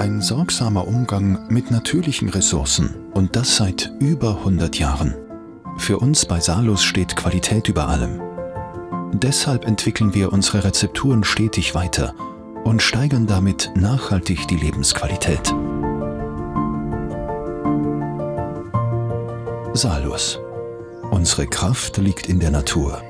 Ein sorgsamer Umgang mit natürlichen Ressourcen und das seit über 100 Jahren. Für uns bei Salus steht Qualität über allem. Deshalb entwickeln wir unsere Rezepturen stetig weiter und steigern damit nachhaltig die Lebensqualität. Salus. Unsere Kraft liegt in der Natur.